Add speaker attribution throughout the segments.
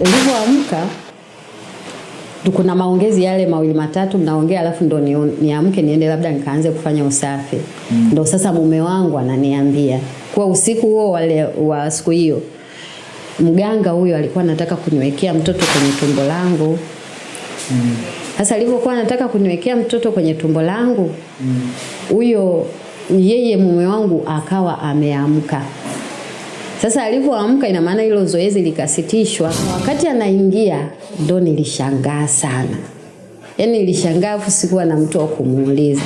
Speaker 1: nilivyoamka kuna maongezi yale mawili matatu mnaongea, alafu ndo niamke ni niende labda nikaanze kufanya usafi mm. Ndo sasa mume wangu ananiambia kwa usiku huo wale wa siku hiyo, mganga huyo alikuwa anataka kuniwekea mtoto kwenye tumbo langu sasa mm. alivyokuwa anataka kuniwekea mtoto kwenye tumbo langu huyo mm. yeye mume wangu akawa ameamka sasa alivyoamka, ina maana hilo zoezi likasitishwa. Wakati anaingia ndo nilishangaa sana, yaani nilishangaa, afu sikuwa na mtu wa kumuuliza.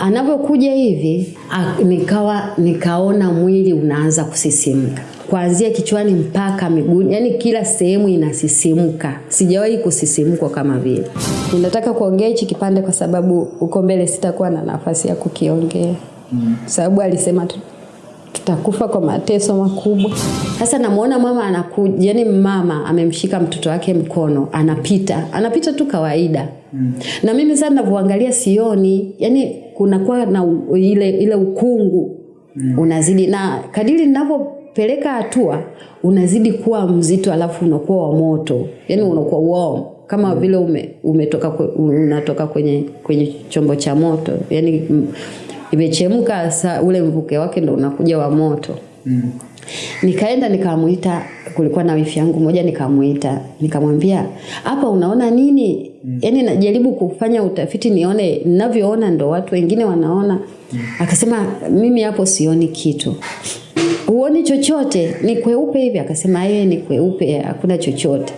Speaker 1: Anavyokuja hivi a, nikawa nikaona mwili unaanza kusisimka kuanzia kichwani mpaka miguuni, yani kila sehemu inasisimka. Sijawahi kusisimkwa kama vile. Ninataka kuongea hichi kipande kwa sababu uko mbele sitakuwa na nafasi ya kukiongea mm. sababu alisema tu tutakufa kwa mateso makubwa. Sasa namuona mama anakuja, yani mama amemshika mtoto wake mkono, anapita anapita tu kawaida mm. na mimi sasa ninavyoangalia sioni, yani kunakuwa na ile ile ukungu mm. unazidi, na kadiri ninavyopeleka hatua unazidi kuwa mzito, alafu unakuwa wa moto, yani unakuwa warm kama mm. vile ume, umetoka unatoka kwenye kwenye chombo cha moto yani imechemka sa ule mvuke wake ndo unakuja wa moto mm. Nikaenda nikamuita, kulikuwa na wifi yangu moja, nikamuita nikamwambia, hapa unaona nini? mm. Yani najaribu kufanya utafiti nione ninavyoona ndo watu wengine wanaona mm. Akasema mimi hapo sioni kitu. Huoni chochote? Ni kweupe hivi? Akasema yeye ni kweupe, hakuna chochote.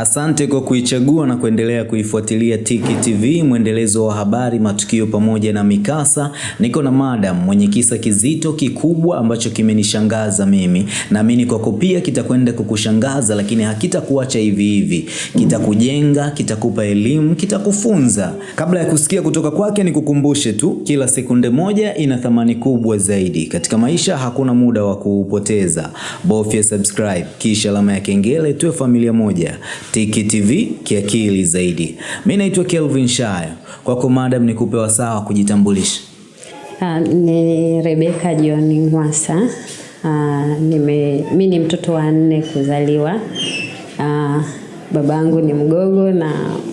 Speaker 2: Asante kwa kuichagua na kuendelea kuifuatilia Tiki TV, mwendelezo wa habari, matukio pamoja na mikasa. Niko na madam mwenye kisa kizito kikubwa ambacho kimenishangaza mimi, naamini kwako pia kitakwenda kukushangaza, lakini hakitakuacha hivi hivi, kitakujenga, kitakupa elimu, kitakufunza. Kabla ya kusikia kutoka kwake, nikukumbushe tu, kila sekunde moja ina thamani kubwa zaidi katika maisha. Hakuna muda wa kuupoteza, bofya subscribe kisha alama ya kengele, tuwe familia moja. Tiki TV kiakili zaidi. Mimi naitwa Kelvin Shayo. Kwako madam, nikupe wasaa wa kujitambulisha.
Speaker 1: Uh, ni Rebeka John Mwasa. Uh, nime mimi ni mtoto wa nne kuzaliwa. Uh, babangu ni mgogo na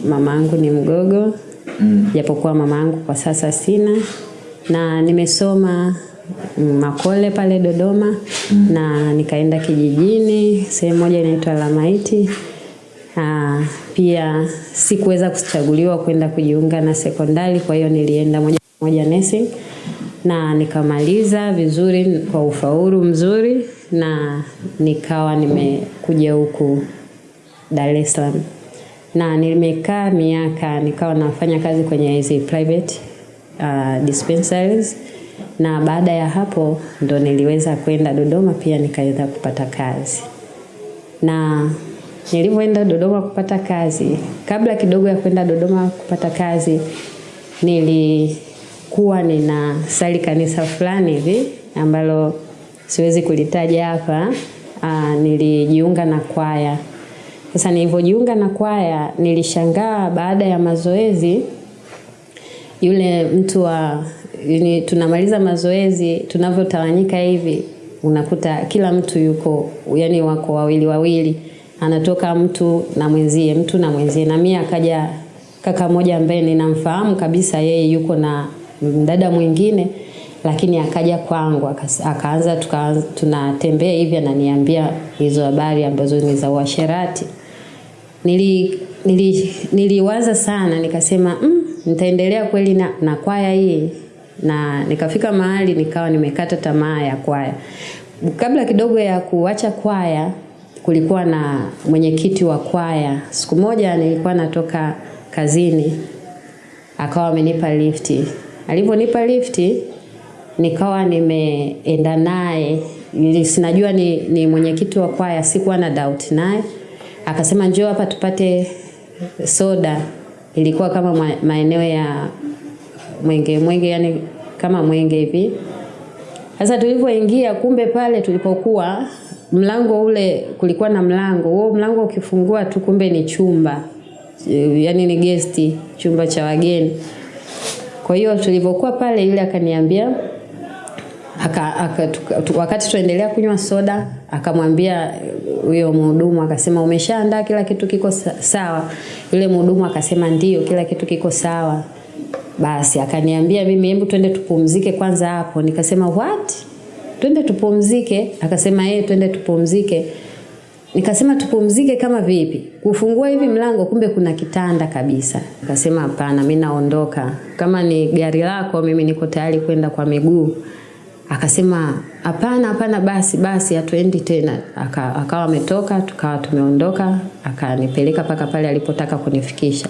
Speaker 1: mamangu ni mgogo mm. Japokuwa mamangu kwa sasa sina, na nimesoma Makole pale Dodoma mm. na nikaenda kijijini sehemu moja inaitwa Lamaiti. Uh, pia sikuweza kuchaguliwa kwenda kujiunga na sekondari, kwa hiyo nilienda moja kwa moja nursing na nikamaliza vizuri kwa ufaulu mzuri, na nikawa nimekuja huku Dar es Salaam. Na nimekaa miaka, nikawa nafanya kazi kwenye hizi private uh, dispensaries, na baada ya hapo ndo niliweza kwenda Dodoma pia nikaweza kupata kazi. Na nilivyoenda Dodoma kupata kazi, kabla kidogo ya kwenda Dodoma kupata kazi, nilikuwa nina sali kanisa fulani hivi ambalo siwezi kulitaja hapa. Aa, nilijiunga na kwaya. Sasa nilivyojiunga na kwaya, nilishangaa baada ya mazoezi, yule mtu wa ni, tunamaliza mazoezi, tunavyotawanyika hivi, unakuta kila mtu yuko yani, wako wawili wawili anatoka mtu na mwenzie, mtu na mwenzie, na mimi akaja kaka moja ambaye ninamfahamu kabisa, yeye yuko na mdada mwingine, lakini akaja kwangu akaanza tunatembea hivi, ananiambia hizo habari ambazo ni za uasherati. Nili, nili, niliwaza sana nikasema, mm, nitaendelea kweli na, na kwaya hii, na nikafika mahali nikawa nimekata tamaa ya kwaya. Kabla kidogo ya kuacha kwaya kulikuwa na mwenyekiti wa kwaya. Siku moja nilikuwa natoka kazini, akawa amenipa lifti. Alivyonipa lifti, nikawa nimeenda naye, sinajua ni, ni mwenyekiti wa kwaya, sikuwa na doubt naye. Akasema njoo hapa tupate soda. Ilikuwa kama maeneo ya Mwenge Mwenge, yani kama Mwenge hivi. Sasa tulivyoingia, kumbe pale tulipokuwa mlango ule kulikuwa na mlango huo, mlango ukifungua tu kumbe ni chumba, yani ni gesti, chumba cha wageni. Kwa hiyo tulivyokuwa pale, yule akaniambia aka, aka, wakati tuendelea kunywa soda akamwambia huyo mhudumu akasema, umeshaandaa kila kitu kiko sawa? Yule mhudumu akasema ndio, kila kitu kiko sawa. Basi akaniambia mimi, hebu twende tupumzike kwanza hapo. Nikasema what? Twende tupumzike? Akasema yeye, twende tupumzike. Nikasema tupumzike kama vipi? Kufungua hivi mlango kumbe kuna kitanda kabisa. Akasema hapana, mimi naondoka. Kama ni gari lako, mimi niko tayari kwenda kwa miguu. Akasema hapana, hapana, basi basi, hatuendi tena. Aka, akawa ametoka, tukawa tumeondoka, akanipeleka mpaka pale alipotaka kunifikisha.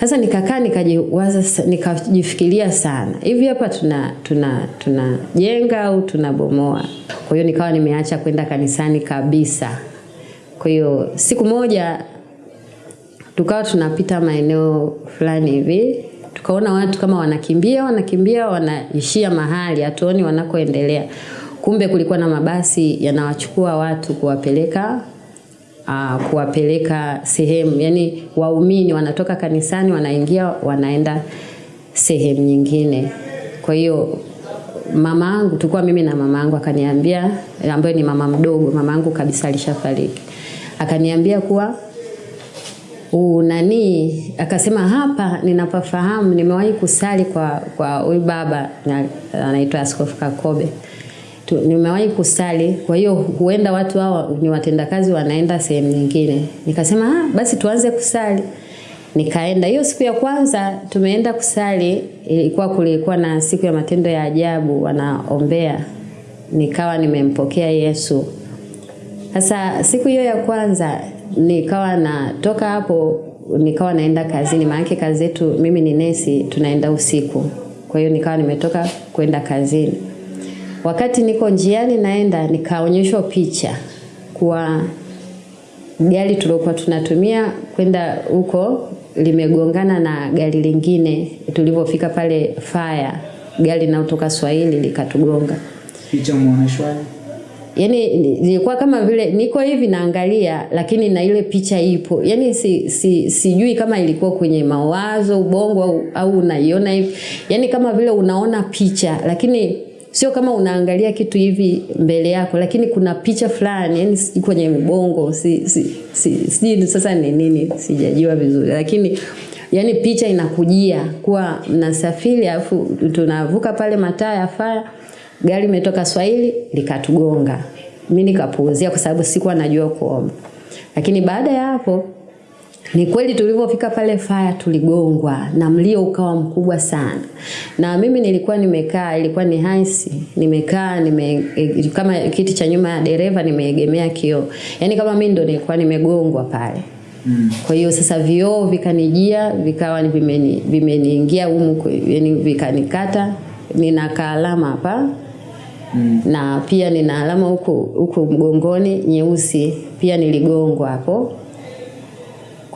Speaker 1: Sasa nikakaa nikajiwaza, nikajifikiria sana, hivi hapa tuna tuna tunajenga au tunabomoa? Kwa hiyo nikawa nimeacha kwenda kanisani kabisa. Kwa hiyo siku moja tukawa tunapita maeneo fulani hivi, tukaona watu kama wanakimbia wanakimbia, wanaishia mahali, hatuoni wanakoendelea. Kumbe kulikuwa na mabasi yanawachukua watu kuwapeleka uh, kuwapeleka sehemu, yani waumini wanatoka kanisani wanaingia wanaenda sehemu nyingine. Kwa hiyo mama angu tulikuwa mimi na mama angu akaniambia ambaye ni mama mdogo, mama angu kabisa alishafariki, akaniambia kuwa unani, akasema hapa ninapafahamu, nimewahi kusali kwa kwa huyu baba anaitwa Askofu Kakobe nimewahi kusali, kwa hiyo huenda watu hao ni watendakazi wanaenda sehemu nyingine. Nikasema ah, basi tuanze kusali. Nikaenda hiyo siku ya kwanza tumeenda kusali, ilikuwa kulikuwa na siku ya matendo ya ajabu wanaombea, nikawa nimempokea Yesu. Sasa siku hiyo ya kwanza nikawa natoka hapo nikawa naenda kazini, maana kazi yetu mimi ni nesi, tunaenda usiku. Kwa hiyo nikawa nimetoka kwenda kazini. Wakati niko njiani naenda, nikaonyeshwa picha kwa gari tuliokuwa tunatumia kwenda huko limegongana na gari lingine. Tulivyofika pale fire, gari linalotoka Swahili likatugonga.
Speaker 2: Picha muoneshwaje?
Speaker 1: Yaani nilikuwa kama vile niko hivi naangalia, lakini na ile picha ipo. yani si, si, sijui kama ilikuwa kwenye mawazo ubongo au, au unaiona hivi, yani kama vile unaona picha, lakini sio kama unaangalia kitu hivi mbele yako, lakini kuna picha fulani yani kwenye mbongo si, si, si, si, sasa ni nini sijajua vizuri, lakini yani picha inakujia kuwa mnasafiri alafu tunavuka pale mataa ya faya, gari imetoka Swahili likatugonga. mi nikapuuzia kwa sababu sikuwa najua kuomba, lakini baada ya hapo ni kweli tulivyofika pale faya tuligongwa na mlio ukawa mkubwa sana, na mimi nilikuwa nimekaa, ilikuwa ni haisi, nimekaa nime, kama kiti cha nyuma ya dereva nimeegemea kioo, yaani kama mimi ndo nilikuwa nimegongwa pale. Mm. Kwa hiyo sasa vioo vikanijia vikawa vimeni vimeniingia humu, yani vikanikata, nina kaalama hapa Mm. na pia nina alama huku huku mgongoni nyeusi, pia niligongwa hapo.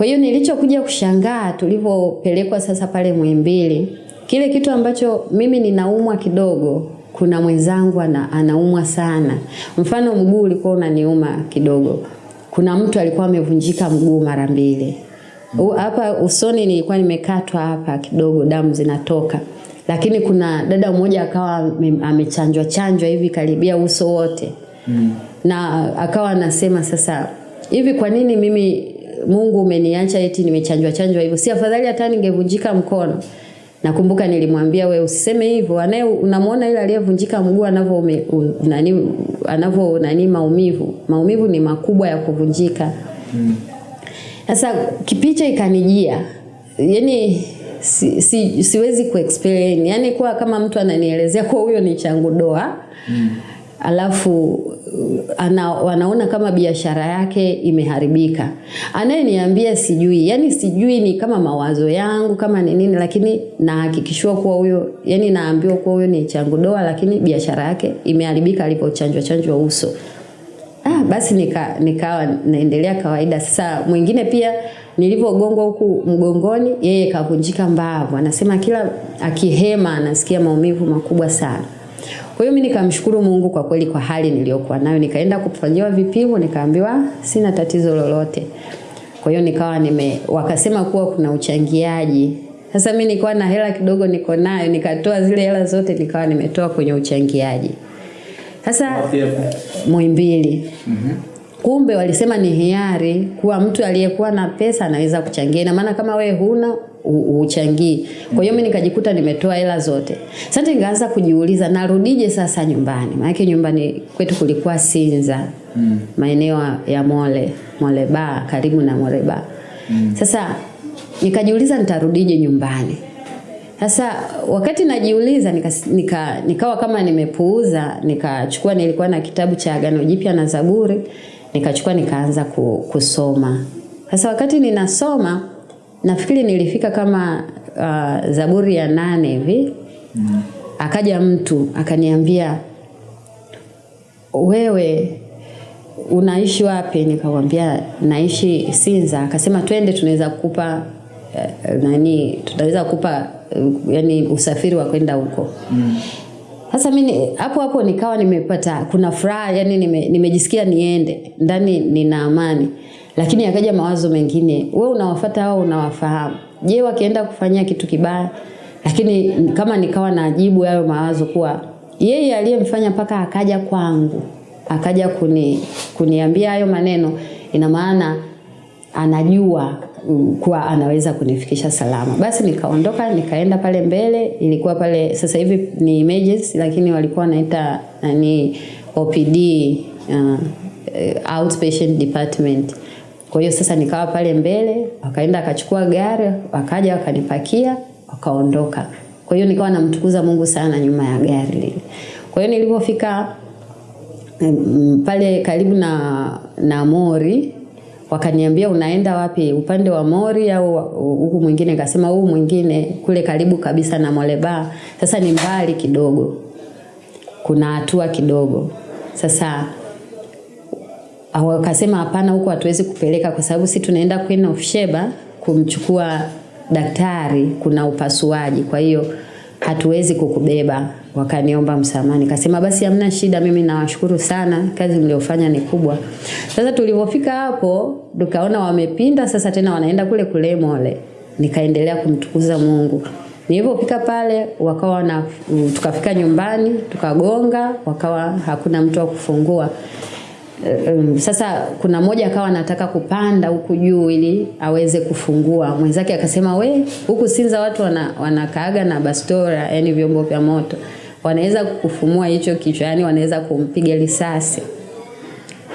Speaker 1: Kwa hiyo nilichokuja kushangaa tulivyopelekwa sasa pale Muhimbili, kile kitu ambacho mimi ninaumwa kidogo, kuna mwenzangu ana, anaumwa sana. Mfano mguu ulikuwa unaniuma kidogo, kuna mtu alikuwa amevunjika mguu mara mbili hapa usoni, nilikuwa nimekatwa hapa kidogo, damu zinatoka lakini kuna dada mmoja akawa amechanjwa chanjwa hivi karibia uso wote mm. na akawa anasema sasa hivi, kwa nini mimi Mungu umeniacha eti nimechanjwa chanjwa hivyo? Si afadhali hata ningevunjika mkono? Nakumbuka nilimwambia we usiseme hivyo, anaye unamwona yule aliyevunjika mguu anavyo nani anavyo nani maumivu, maumivu ni makubwa ya kuvunjika. Sasa mm. kipicha ikanijia, yani si, si, siwezi kuexplain, yani kwa kama mtu ananielezea kwa huyo ni changu doa mm. alafu ana, wanaona kama biashara yake imeharibika. Anayeniambia sijui, yani sijui ni kama mawazo yangu kama ni nini, lakini nahakikishiwa kuwa huyo, yani naambiwa kuwa huyo ni changu doa, lakini biashara yake imeharibika alipochanjwa chanjwa uso. Ah, basi nika nikawa naendelea kawaida. Sasa mwingine pia nilivyogongwa huku mgongoni, yeye kavunjika mbavu. Anasema kila akihema anasikia maumivu makubwa sana. Kwa hiyo mimi nikamshukuru Mungu kwa kweli kwa hali niliyokuwa nayo. Nikaenda kufanyiwa vipimo, nikaambiwa sina tatizo lolote. Kwa hiyo nikawa nime wakasema kuwa kuna uchangiaji Sasa mimi nilikuwa na hela kidogo niko nayo, nikatoa zile hela zote nikawa nimetoa kwenye uchangiaji. Sasa Muhimbili. Kumbe walisema ni hiari kuwa mtu aliyekuwa na pesa anaweza kuchangia. Ina maana kama we huna uchangii. Kwa hiyo mimi nikajikuta nimetoa hela zote. Sasa nikaanza kujiuliza narudije sasa nyumbani? Maana nyumbani kwetu kulikuwa Sinza. Mm. Maeneo ya Mole, Mole Bar, karibu na Mole Bar. Sasa nikajiuliza nitarudije nyumbani. Sasa wakati najiuliza nika, nika, nikawa kama nimepuuza, nikachukua nilikuwa na kitabu cha Agano Jipya na Zaburi, nikachukua nikaanza kusoma. Sasa wakati ninasoma nafikiri nilifika kama uh, Zaburi ya nane hivi. mm. Akaja mtu akaniambia wewe unaishi wapi? Nikamwambia naishi Sinza. Akasema twende, tunaweza kukupa uh, nani, tutaweza kukupa uh, yani usafiri wa kwenda huko. Sasa mimi hapo hapo nikawa nimepata kuna furaha yani nime, nimejisikia niende ndani, nina amani, lakini yakaja mawazo mengine, we unawafata au unawafahamu? Je, wakienda kufanyia kitu kibaya? Lakini kama nikawa najibu hayo mawazo kuwa yeye aliyemfanya mpaka akaja kwangu akaja kuni, kuniambia hayo maneno, ina maana anajua kuwa anaweza kunifikisha salama. Basi nikaondoka nikaenda pale mbele, ilikuwa pale sasa hivi ni emergency, lakini walikuwa wanaita nani OPD uh, outpatient department. Kwa hiyo sasa nikawa pale mbele, wakaenda akachukua gari, wakaja wakanipakia, wakaondoka. Kwa hiyo nikawa namtukuza Mungu sana nyuma ya gari lile. Kwa hiyo nilipofika mm, pale karibu na na Mori wakaniambia unaenda wapi, upande wa Mori au huku mwingine? kasema huu mwingine kule karibu kabisa na Moleba. Sasa ni mbali kidogo, kuna hatua kidogo. Sasa wakasema hapana, huko hatuwezi kupeleka kwa sababu si tunaenda Queen of Sheba kumchukua daktari, kuna upasuaji, kwa hiyo hatuwezi kukubeba. Wakaniomba msamaha, kasema basi hamna shida, mimi nawashukuru sana, kazi mliofanya ni kubwa. Sasa tulivyofika hapo, tukaona wamepinda, sasa tena wanaenda kule kule Mole, nikaendelea kumtukuza Mungu. Nilipofika pale wakawa na, tukafika nyumbani tukagonga, wakawa hakuna mtu wa kufungua. Um, sasa kuna mmoja akawa anataka kupanda huku juu ili aweze kufungua. Mwenzake akasema we, huku Sinza watu wana, wanakaaga na bastora, yani vyombo vya moto, wanaweza kufumua hicho kichwa, yani wanaweza kumpiga risasi.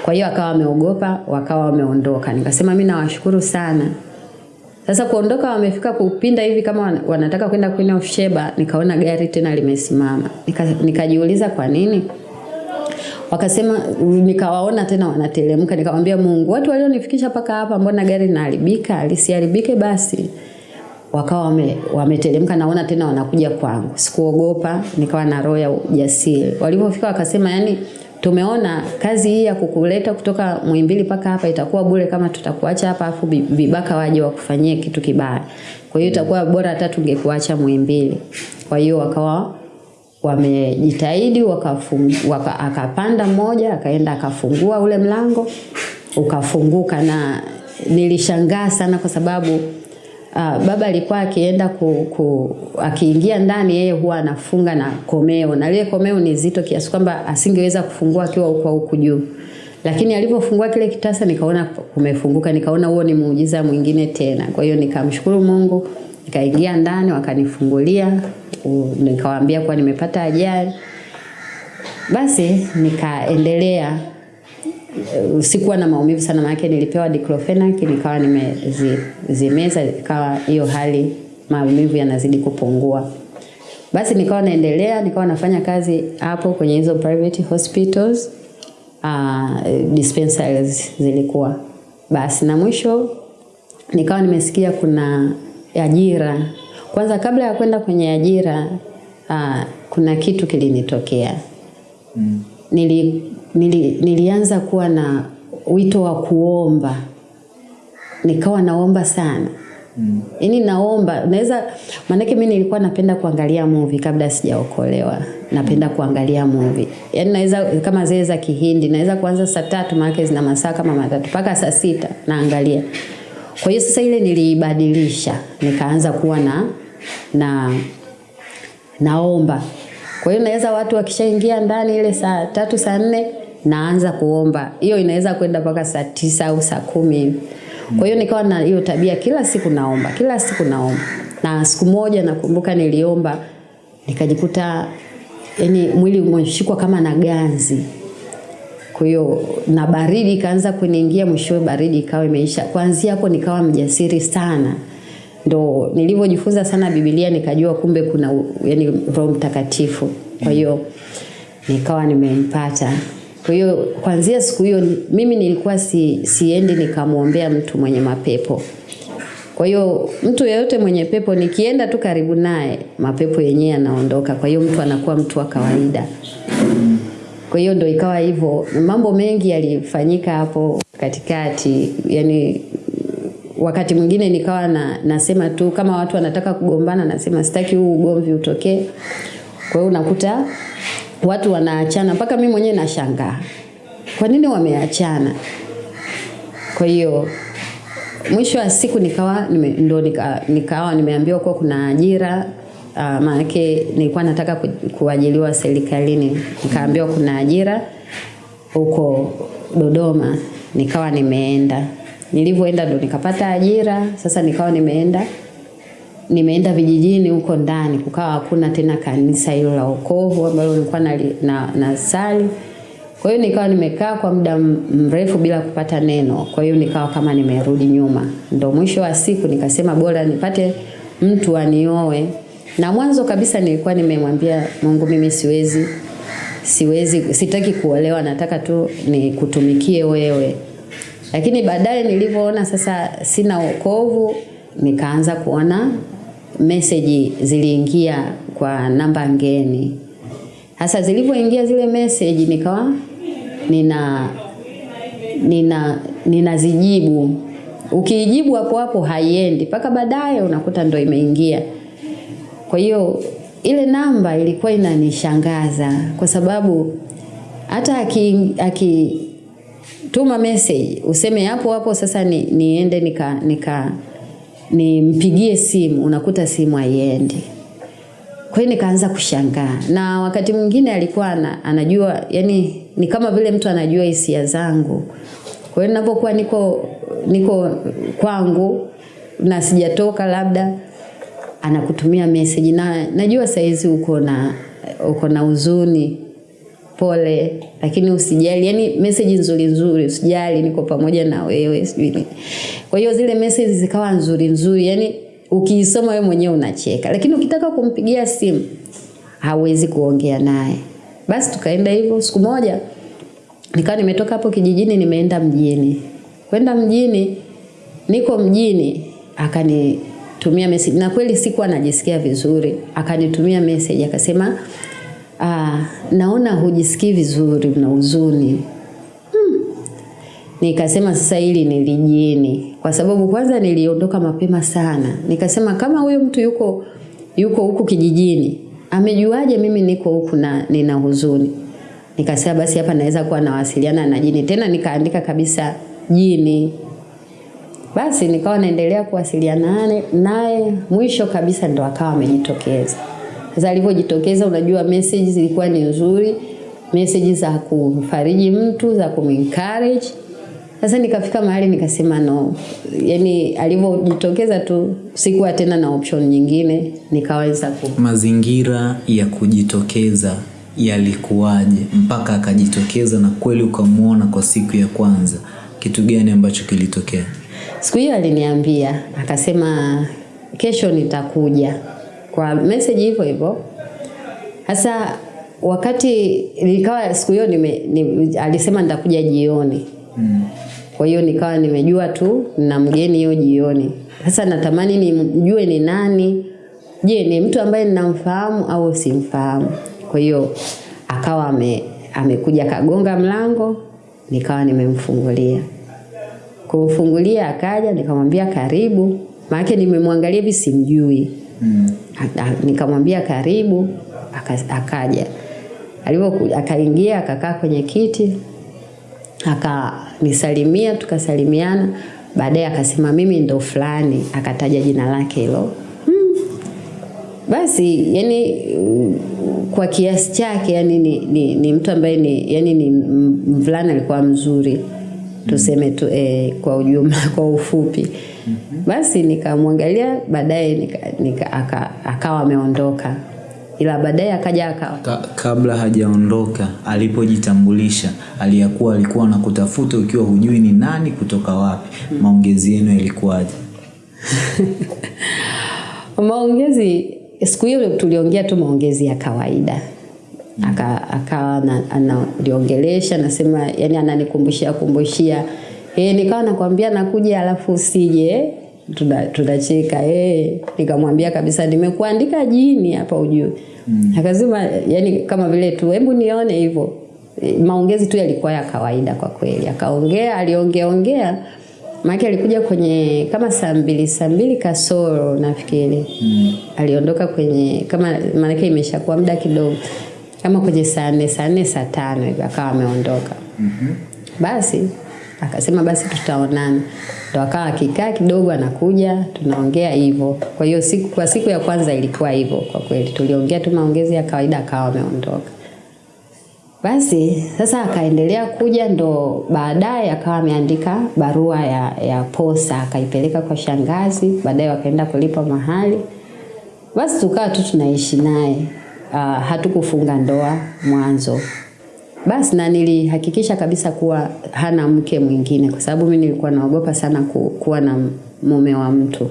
Speaker 1: Kwa hiyo akawa ameogopa, wakawa wameondoka. Nikasema mimi nawashukuru sana. Sasa kuondoka, wamefika kupinda hivi kama wanataka kwenda Queen of Sheba, nikaona gari tena limesimama. Nika, nikajiuliza kwa nini wakasema nikawaona tena wanateremka, nikamwambia Mungu, watu walionifikisha mpaka hapa, mbona gari linaharibika? Lisiharibike basi. Wakawa wame, wameteremka, naona tena wanakuja kwangu. Sikuogopa, nikawa na roho ya ujasiri. Walipofika wakasema, yani tumeona kazi hii ya kukuleta kutoka mwimbili mpaka hapa itakuwa bure kama tutakuacha hapa afu vibaka waje wakufanyie kitu kibaya. Kwa hiyo itakuwa bora hata tungekuacha Muhimbili. Kwa hiyo wakawa wamejitahidi waka, akapanda mmoja akaenda akafungua ule mlango ukafunguka, na nilishangaa sana kwa sababu uh, baba alikuwa akienda ku, ku, akiingia ndani yeye huwa anafunga na komeo, na lile komeo ni zito kiasi kwamba asingeweza kufungua akiwa huko huku juu, lakini alipofungua kile kitasa nikaona kumefunguka, nikaona huo ni muujiza mwingine tena. Kwa hiyo nikamshukuru Mungu, nikaingia ndani wakanifungulia nikawaambia kuwa nimepata ajali. Basi nikaendelea, sikuwa na maumivu sana, maana nilipewa diclofenac nikawa nimezimeza, ikawa hiyo hali maumivu yanazidi kupungua. Basi nikawa naendelea, nikawa nafanya kazi hapo kwenye hizo private hospitals, uh, dispensaries zilikuwa. Basi na mwisho nikawa nimesikia kuna ajira kwanza kabla ya kwenda kwenye ajira uh, kuna kitu kilinitokea. Mm. Nili, nili, nilianza kuwa na wito wa kuomba, nikawa naomba sana mm. Yaani naomba naweza, maanake mi nilikuwa napenda kuangalia movie kabla sijaokolewa, napenda kuangalia movie, yaani naweza kama zile za Kihindi, naweza kuanza saa tatu, maanake zina masaa kama matatu mpaka saa sita naangalia. Kwa hiyo sasa ile niliibadilisha, nikaanza kuwa na na naomba. Kwa hiyo naweza watu wakishaingia ndani ile saa tatu saa nne naanza kuomba. Hiyo inaweza kwenda mpaka saa tisa au saa kumi. Kwa hiyo nikawa na hiyo tabia, kila siku naomba, kila siku naomba. Na siku moja nakumbuka niliomba nikajikuta yani mwili umeshikwa kama na ganzi. Kwa hiyo na baridi ikaanza kuniingia, mwishowe baridi ikawa imeisha. Kuanzia hapo nikawa mjasiri sana, ndo nilivyojifunza sana Biblia nikajua kumbe kuna yani Roho Mtakatifu. Kwa hiyo nikawa nimempata. Kwa hiyo kuanzia siku hiyo mimi nilikuwa si, siendi nikamwombea mtu mwenye mapepo. Kwa hiyo mtu yeyote mwenye pepo nikienda tu karibu naye mapepo yenyewe yanaondoka. Kwa hiyo mtu anakuwa mtu wa kawaida. Kwa hiyo ndo ikawa hivyo. Mambo mengi yalifanyika hapo katikati, yani wakati mwingine nikawa na, nasema tu kama watu wanataka kugombana, nasema sitaki huu ugomvi utokee. Kwa hiyo unakuta watu wanaachana mpaka mimi mwenyewe nashangaa, kwa nini wameachana? Kwa hiyo mwisho wa siku nikawa nime, ndo nika, nikawa nimeambiwa kuwa kuna ajira uh, maanake nilikuwa nataka ku, kuajiliwa serikalini, nikaambiwa kuna ajira huko Dodoma, nikawa nimeenda. Nilivyoenda ndo nikapata ajira. Sasa nikawa nimeenda nimeenda vijijini huko ndani, kukawa hakuna tena kanisa hilo la wokovu ambalo nilikuwa na, na, na sali. Kwa hiyo nikawa nimekaa kwa muda mrefu bila kupata neno. Kwa hiyo nikawa kama nimerudi nyuma. Ndo mwisho wa siku nikasema bora nipate mtu anioe. Na mwanzo kabisa nilikuwa nimemwambia Mungu, mimi siwezi siwezi, sitaki kuolewa, nataka tu nikutumikie wewe. Lakini baadaye nilivyoona sasa sina wokovu, nikaanza kuona meseji ziliingia kwa namba ngeni. Sasa zilivyoingia zile meseji nikawa nina nina ninazijibu. Ukiijibu hapo hapo haiendi, mpaka baadaye unakuta ndo imeingia. Kwa hiyo ile namba ilikuwa inanishangaza kwa sababu hata aki, aki tuma message useme hapo hapo sasa ni, niende nika, nika nimpigie simu, unakuta simu haiendi. Kwa hiyo nikaanza kushangaa, na wakati mwingine alikuwa ana, anajua yani ni kama vile mtu anajua hisia zangu. Kwa hiyo ninapokuwa niko niko kwangu na sijatoka labda anakutumia message na najua saizi uko na uko na huzuni, pole, lakini usijali. Yani message nzuri nzuri, usijali, niko pamoja na wewe, sijui. Kwa hiyo zile message zikawa nzuri nzuri, yani ukiisoma wewe mwenyewe unacheka, lakini ukitaka kumpigia simu hauwezi kuongea naye. Basi tukaenda hivyo. Siku moja nikawa nimetoka hapo kijijini, nimeenda mjini. Kwenda mjini, niko mjini, akanitumia message, na kweli sikuwa najisikia vizuri. Akanitumia message akasema, ah, naona hujisikii vizuri, na huzuni. Hmm. Nikasema sasa hili ni lijini, kwa sababu kwanza niliondoka mapema sana. Nikasema kama huyo mtu yuko yuko huku kijijini, amejuaje mimi niko huku na nina huzuni? Nikasema basi hapa naweza kuwa nawasiliana na jini. Tena nikaandika kabisa jini. Basi nikawa naendelea kuwasiliana naye, mwisho kabisa ndo akawa amejitokeza. Sasa alivyojitokeza, unajua message zilikuwa ni nzuri, message za kumfariji mtu, za kumencourage. Sasa nikafika mahali nikasema no, yani alivyojitokeza tu sikuwa tena na option nyingine, nikaweza ku
Speaker 2: Mazingira ya kujitokeza yalikuwaje mpaka akajitokeza na kweli ukamwona kwa siku ya kwanza? Kitu gani ambacho kilitokea?
Speaker 1: Siku hiyo aliniambia akasema, kesho nitakuja kwa message hivyo hivyo. Hasa wakati nikawa siku hiyo nime, nime, alisema nitakuja jioni
Speaker 2: Mm.
Speaker 1: kwa hiyo nikawa nimejua tu na mgeni hiyo jioni. Sasa natamani nimjue ni nani. Je, ni mtu ambaye ninamfahamu au simfahamu? Kwa hiyo akawa ame, amekuja kagonga mlango, nikawa nimemfungulia. Kumfungulia akaja, nikamwambia karibu, maana nimemwangalia hivi simjui.
Speaker 2: Mm.
Speaker 1: Nikamwambia karibu, aka- akaja. alivyo akaingia akakaa kwenye kiti, akanisalimia, tukasalimiana. Baadaye akasema mimi ndo fulani, akataja jina lake hilo. Hmm. basi yani kwa kiasi chake yani ni, ni, ni mtu ambaye ni yani ni mvulana alikuwa mzuri tuseme tu, eh, kwa ujumla kwa ufupi basi nikamwangalia baadaye nika, nika, aka, akawa ameondoka. Ila baadaye akaja akawa
Speaker 2: Ka, kabla hajaondoka alipojitambulisha aliyakuwa alikuwa anakutafuta ukiwa hujui ni nani kutoka wapi. Maongezi yenu yalikuwaje?
Speaker 1: Maongezi siku hiyo tuliongea tu maongezi ya kawaida. Aka akawa ana- analiongelesha nasema yani ananikumbushia kumbushia e, nikawa nakwambia nakuja alafu usije tuna- tunacheka e, nikamwambia kabisa nimekuandika jini hapa ujue. Mm. akasema yani kama vile tu hebu nione hivyo. E, maongezi tu yalikuwa ya kawaida kwa kweli. Akaongea aliongeaongea maake alikuja kwenye kama saa mbili saa mbili kasoro nafikiri. Mm. aliondoka kwenye kama maanake imeshakuwa muda kidogo. Kama kwenye saa nne saa nne saa tano akawa ameondoka. Mm-hmm. basi akasema basi tutaonana. Ndo akawa akikaa kidogo anakuja tunaongea hivyo. Kwa hiyo siku kwa siku ya kwanza ilikuwa hivyo kwa kweli. Tuliongea tu maongezi ya kawaida akawa ameondoka. Basi sasa akaendelea kuja, ndo baadaye akawa ameandika barua ya, ya posa akaipeleka kwa shangazi, baadaye wakaenda kulipa mahali. Basi tukawa tu tunaishi naye. Uh, hatukufunga ndoa mwanzo. Basi na nilihakikisha kabisa kuwa hana mke mwingine, kwa sababu mimi nilikuwa naogopa sana ku, kuwa na mume wa mtu.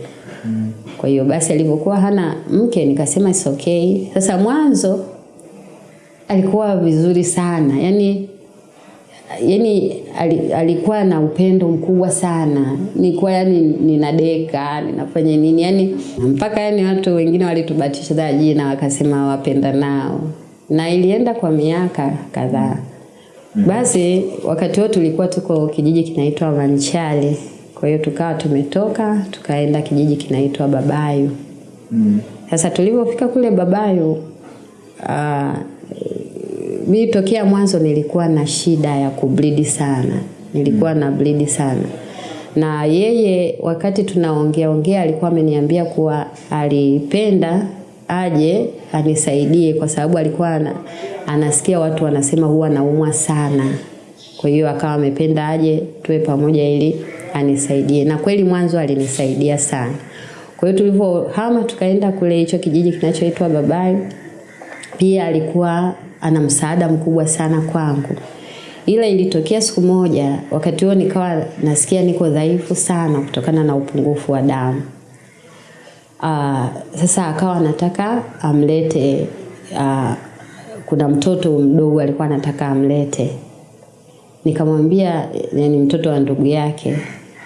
Speaker 1: Kwa hiyo basi alivyokuwa hana mke nikasema it's okay. Sasa mwanzo alikuwa vizuri sana. Yani yani alikuwa na upendo mkubwa sana. Nilikuwa yani ninadeka ninafanya nini? Yani mpaka yani watu wengine walitubatisha jina wakasema wapenda nao na ilienda kwa miaka kadhaa. Basi wakati huo tulikuwa tuko kijiji kinaitwa manchale kwa hiyo tukawa tumetoka tukaenda kijiji kinaitwa babayu. Sasa tulivyofika kule babayu uh, mi tokea mwanzo nilikuwa na shida ya kublidi sana. Nilikuwa na blidi sana. Na yeye wakati tunaongea ongea alikuwa ameniambia kuwa alipenda aje anisaidie kwa sababu alikuwa ana, anasikia watu wanasema huwa naumwa sana. Kwa hiyo akawa amependa aje tuwe pamoja ili anisaidie. Na kweli mwanzo alinisaidia sana. Kwa hiyo tulivyohama tukaenda kule hicho kijiji kinachoitwa babai pia alikuwa ana msaada mkubwa sana kwangu. Ila ilitokea siku moja wakati huo nikawa nasikia niko dhaifu sana kutokana na upungufu wa damu uh, sasa akawa anataka amlete uh, kuna mtoto mdogo alikuwa anataka amlete. Nikamwambia yani mtoto wa ndugu yake.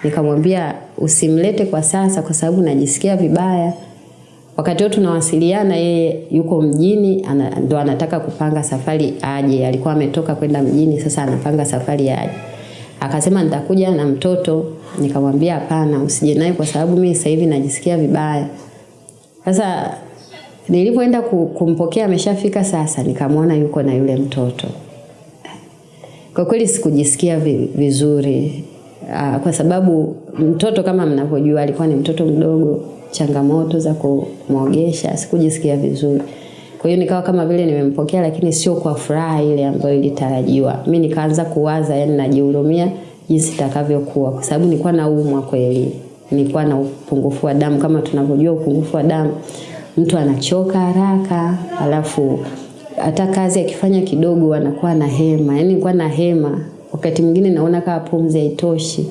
Speaker 1: Nikamwambia usimlete kwa sasa kwa sababu najisikia vibaya. Wakati huo tunawasiliana yeye yuko mjini ana, ndo anataka kupanga safari aje. Alikuwa ametoka kwenda mjini sasa anapanga safari aje akasema nitakuja na mtoto. Nikamwambia hapana usije naye kwa sababu mimi sasa hivi najisikia vibaya. Sasa nilipoenda kumpokea ameshafika sasa nikamwona yuko na yule mtoto. Kwa kweli sikujisikia vizuri. Uh, kwa sababu mtoto kama mnavyojua alikuwa ni mtoto mdogo changamoto za kumwogesha sikujisikia vizuri kwa hiyo nikawa kama vile nimempokea lakini sio kwa furaha ile ambayo ilitarajiwa. Mi nikaanza kuwaza yani najihurumia jinsi itakavyokuwa. Kwa sababu nilikuwa naumwa kweli. Nilikuwa na upungufu wa damu. Kama tunavyojua upungufu wa damu mtu anachoka haraka alafu hata kazi akifanya kidogo anakuwa na hema. Yani nilikuwa na hema. Wakati mwingine naona kama pumzi haitoshi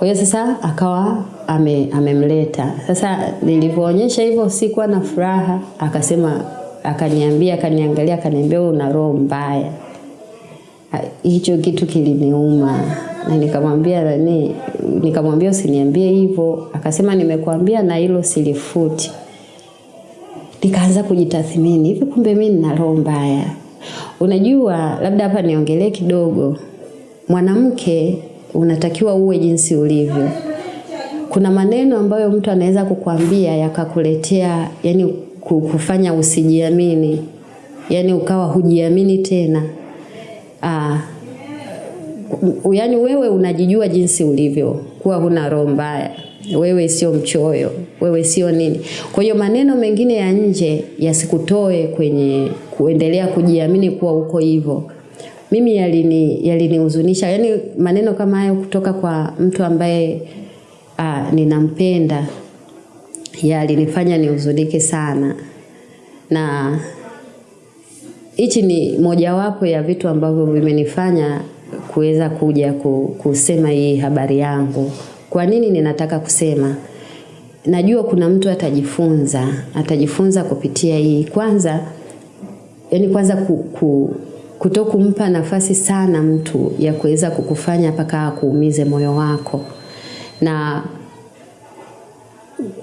Speaker 1: kwa hiyo sasa akawa ame, amemleta. Sasa nilivyoonyesha hivyo sikuwa na furaha akasema akaniambia akaniangalia akaniambia "Wewe una roho mbaya. Hicho kitu kiliniuma. Na nikamwambia nani nikamwambia usiniambie hivyo. Akasema nimekuambia na hilo silifuti. Nikaanza kujitathmini hivi kumbe mimi nina roho mbaya. Unajua labda hapa niongelee kidogo. Mwanamke unatakiwa uwe jinsi ulivyo kuna maneno ambayo mtu anaweza kukwambia yakakuletea yani kufanya usijiamini yani ukawa hujiamini tena Aa, yani wewe unajijua jinsi ulivyo kuwa huna roho mbaya wewe sio mchoyo, wewe sio nini. Kwa hiyo maneno mengine ya nje yasikutoe kwenye kuendelea kujiamini kuwa uko hivyo. Mimi yalini yalinihuzunisha, yani maneno kama hayo kutoka kwa mtu ambaye uh, ninampenda yalinifanya nihuzunike sana, na hichi ni mojawapo ya vitu ambavyo vimenifanya kuweza kuja kusema hii habari yangu. Kwa nini ninataka kusema? Najua kuna mtu atajifunza, atajifunza kupitia hii. Kwanza, yani kwanza ku, ku, kuto kumpa nafasi sana mtu ya kuweza kukufanya mpaka akuumize moyo wako na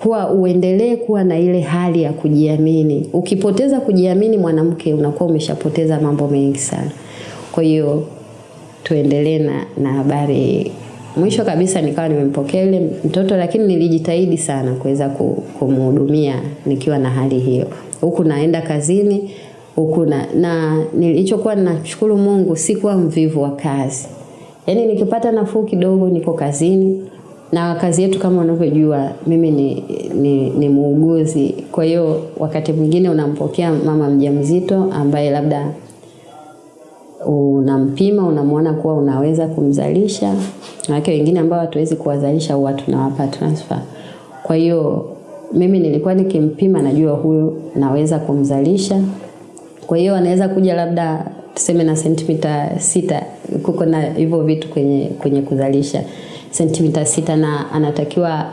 Speaker 1: kuwa uendelee kuwa na ile hali ya kujiamini. Ukipoteza kujiamini mwanamke, unakuwa umeshapoteza mambo mengi sana. Kwa hiyo tuendelee na, na habari. Mwisho kabisa nikawa nimempokea yule mtoto, lakini nilijitahidi sana kuweza kumhudumia nikiwa na hali hiyo, huku naenda kazini huku na, na nilichokuwa nashukuru Mungu, sikuwa mvivu wa kazi. Yaani nikipata nafuu kidogo niko kazini na kazi yetu kama unavyojua mimi ni, ni, ni muuguzi. Kwa hiyo wakati mwingine unampokea mama mjamzito ambaye labda unampima, unamwona kuwa unaweza kumzalisha. Wake wengine ambao hatuwezi kuwazalisha huwa tunawapa transfer. Kwa hiyo mimi nilikuwa nikimpima, najua huyu naweza kumzalisha. Kwa hiyo anaweza kuja labda tuseme na sentimita sita, kuko na hivyo vitu kwenye, kwenye kuzalisha sentimita sita na anatakiwa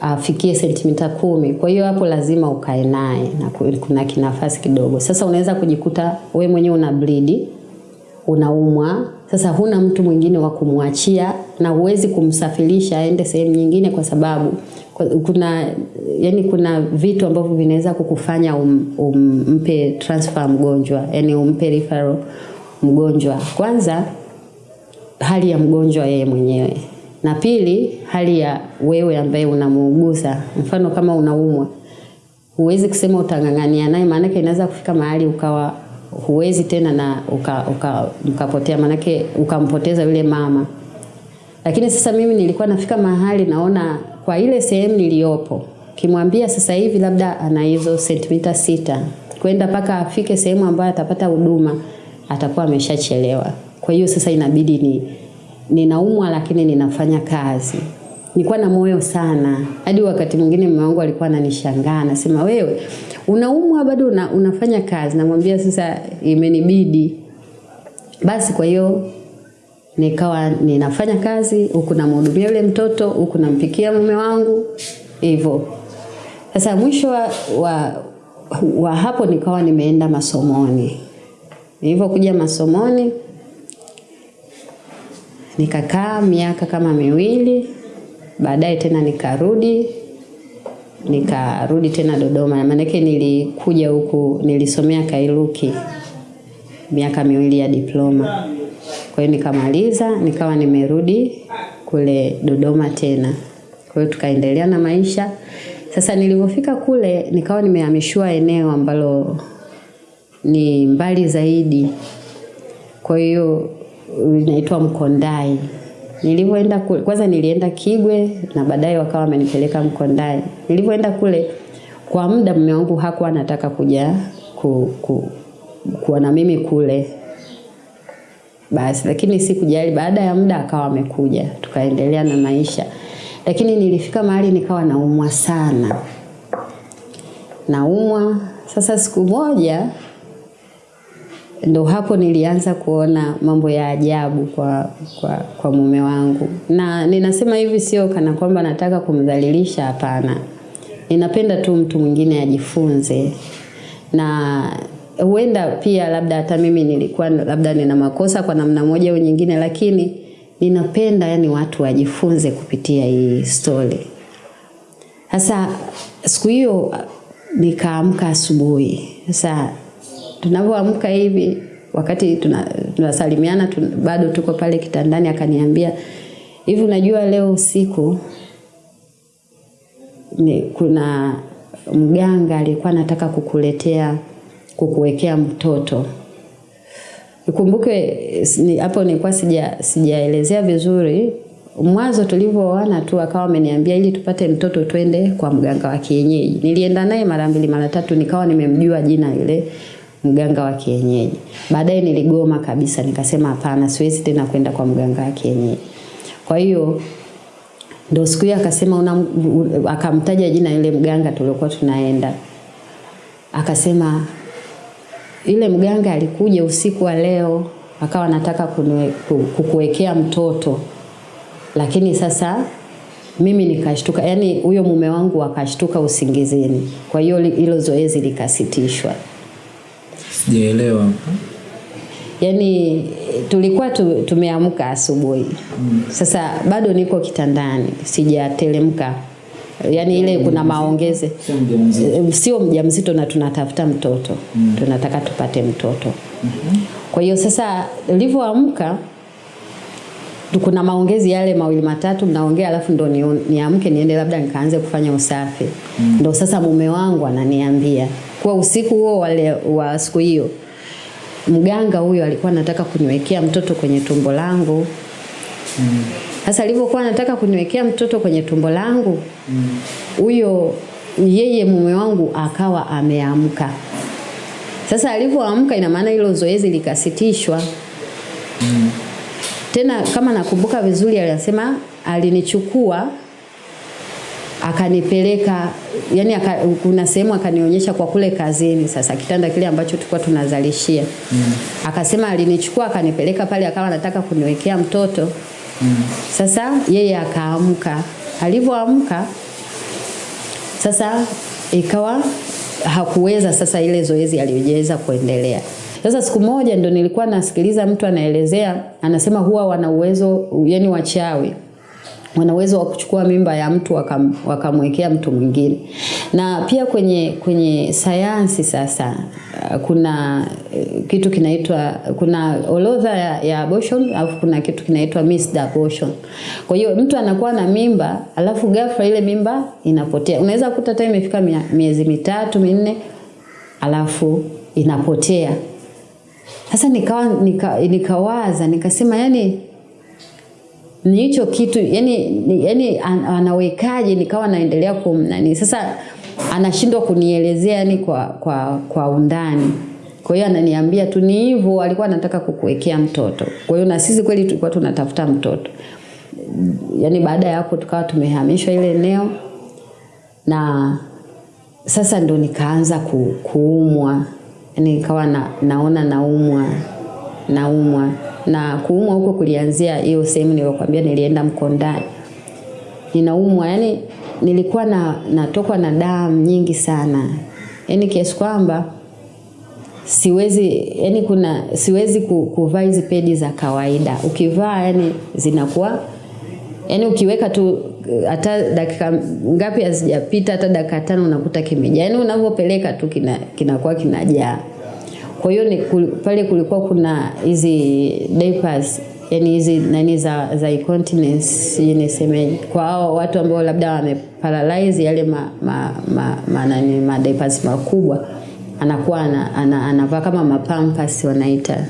Speaker 1: afikie sentimita kumi. Kwa hiyo hapo lazima ukae naye na kuna kinafasi kidogo. Sasa unaweza kujikuta we mwenyewe una bleed, unaumwa. Sasa huna mtu mwingine wa kumwachia na huwezi kumsafirisha aende sehemu nyingine, kwa sababu kuna yani, kuna vitu ambavyo vinaweza kukufanya um, umpe transfer mgonjwa, yani umpe referral mgonjwa. Kwanza hali ya mgonjwa yeye mwenyewe, na pili hali ya wewe ambaye unamuuguza. Mfano kama unaumwa, huwezi kusema utang'ang'ania naye, maanake inaweza kufika mahali ukawa huwezi tena na uka, uka, ukapotea, ukampoteza yule mama. Lakini sasa mimi nilikuwa nafika mahali naona kwa ile sehemu niliyopo, kimwambia sasa hivi labda ana hizo sentimita sita kwenda mpaka afike sehemu ambayo atapata huduma atakuwa ameshachelewa. Kwa hiyo sasa inabidi ni ninaumwa lakini ninafanya kazi. Nilikuwa na moyo sana. Hadi wakati mwingine mume wangu alikuwa ananishangaa, anasema wewe unaumwa bado una, unafanya kazi. Namwambia sasa imenibidi. Basi kwa hiyo nikawa ninafanya kazi huku namhudumia yule mtoto huku nampikia mume wangu hivyo. Sasa mwisho wa, wa, wa hapo nikawa nimeenda masomoni. Nilivyokuja masomoni nikakaa miaka kama miwili, baadaye tena nikarudi nikarudi tena Dodoma, maanake nilikuja huku nilisomea Kairuki miaka miwili ya diploma. Kwa hiyo nikamaliza, nikawa nimerudi kule Dodoma tena. Kwa hiyo tukaendelea na maisha. Sasa nilivyofika kule nikawa nimehamishiwa eneo ambalo ni mbali zaidi. Kwa hiyo inaitwa Mkondai. Nilivyoenda kule, kwanza nilienda Kigwe na baadaye wakawa wamenipeleka Mkondai. Nilivyoenda kule kwa muda mume wangu hakuwa anataka kuja ku, ku, kuwa na mimi kule. Basi lakini sikujali, baada ya muda akawa amekuja, tukaendelea na maisha. Lakini nilifika mahali nikawa naumwa sana. Naumwa. Sasa siku moja ndo hapo nilianza kuona mambo ya ajabu kwa, kwa, kwa mume wangu, na ninasema hivi sio kana kwamba nataka kumdhalilisha, hapana. Ninapenda tu mtu mwingine ajifunze, na huenda pia labda hata mimi nilikuwa labda nina makosa kwa namna moja au nyingine, lakini ninapenda yani watu wajifunze kupitia hii story. Sasa siku hiyo nikaamka asubuhi. Sasa tunavyoamka hivi wakati tunasalimiana tuna bado tuko pale kitandani, akaniambia hivi, unajua leo usiku ni, kuna mganga alikuwa anataka kukuletea kukuwekea mtoto. Ukumbuke hapo nilikuwa sija sijaelezea vizuri mwanzo tulivyoana tu akawa ameniambia ili tupate mtoto twende kwa mganga wa kienyeji. Nilienda naye mara mbili mara tatu, nikawa nimemjua jina yule mganga wa kienyeji. Baadaye niligoma kabisa, nikasema hapana, siwezi tena kwenda kwa mganga wa kienyeji. Kwa hiyo ndo siku hiyo akasema una, akamtaja jina yule mganga tuliokuwa tunaenda, akasema yule mganga alikuja usiku wa leo akawa anataka kukuwekea mtoto, lakini sasa mimi nikashtuka, yani huyo mume wangu akashtuka usingizini, kwa hiyo hilo zoezi likasitishwa.
Speaker 2: Sijaelewa.
Speaker 1: Yaani tulikuwa tu, tumeamka asubuhi mm. Sasa bado niko kitandani sijatelemka, yaani ile kuna maongeze, sio mjamzito na tunatafuta mtoto. Mm. Tunataka tupate mtoto. Mm -hmm. Kwa hiyo sasa nilivyoamka kuna maongezi yale mawili matatu mnaongea, alafu ndo niamke ni niende labda nikaanze kufanya usafi. Mm. Ndo sasa mume wangu ananiambia kwa usiku huo wale wa siku hiyo mganga huyo alikuwa anataka kuniwekea mtoto kwenye tumbo langu sasa alivyokuwa anataka kuniwekea mtoto kwenye tumbo langu huyo mm. yeye mume wangu akawa ameamka sasa alivyoamka ina maana hilo zoezi likasitishwa mm. tena kama nakumbuka vizuri alisema alinichukua akanipeleka yani aka, kuna sehemu akanionyesha kwa kule kazini sasa kitanda kile ambacho tulikuwa tunazalishia mm. akasema alinichukua akanipeleka pale akawa anataka kuniwekea mtoto mm. sasa yeye akaamka alivyoamka sasa ikawa hakuweza sasa ile zoezi aliyojeza kuendelea sasa siku moja ndo nilikuwa nasikiliza mtu anaelezea anasema huwa wana uwezo yani wachawi wana uwezo wa kuchukua mimba ya mtu wakamwekea waka mtu mwingine. Na pia kwenye kwenye sayansi sasa kuna kitu kinaitwa kuna orodha ya, ya abortion alafu kuna kitu kinaitwa missed abortion. Kwa hiyo mtu anakuwa na mimba alafu ghafla ile mimba inapotea. Unaweza kukuta hata imefika miezi mitatu minne alafu inapotea. Sasa nikawa nika, nikawaza nikasema yani ni hicho kitu yani, ni, yani anawekaje nikawa naendelea kumnani sasa anashindwa kunielezea yani kwa, kwa, kwa undani. Kwa hiyo ananiambia tu ni hivyo alikuwa anataka kukuwekea mtoto. Kwa hiyo na sisi kweli tulikuwa tunatafuta mtoto. Yaani baada ya hapo tukawa tumehamishwa ile eneo. Na sasa ndo nikaanza ku, kuumwa. Yani nikawa na, naona naumwa naumwa. Na kuumwa huko kulianzia hiyo sehemu niliyokuambia nilienda Mkondani. Ninaumwa yani nilikuwa na natokwa na damu nyingi sana. Yaani kiasi kwamba siwezi yani kuna siwezi kuvaa hizi pedi za kawaida. Ukivaa yani zinakuwa yani ukiweka tu hata dakika ngapi hazijapita hata dakika tano unakuta kimejaa. Yani unavyopeleka tu kinakuwa kina kinajaa. Kwa hiyo pale kulikuwa kuna hizi diapers yani hizi nani za za incontinence nisemeje kwa hao watu ambao labda wameparalyze yale ma, ma, ma, ma, nani, ma diapers makubwa anakuwa ana, ana, anavaa kama mapampas wanaita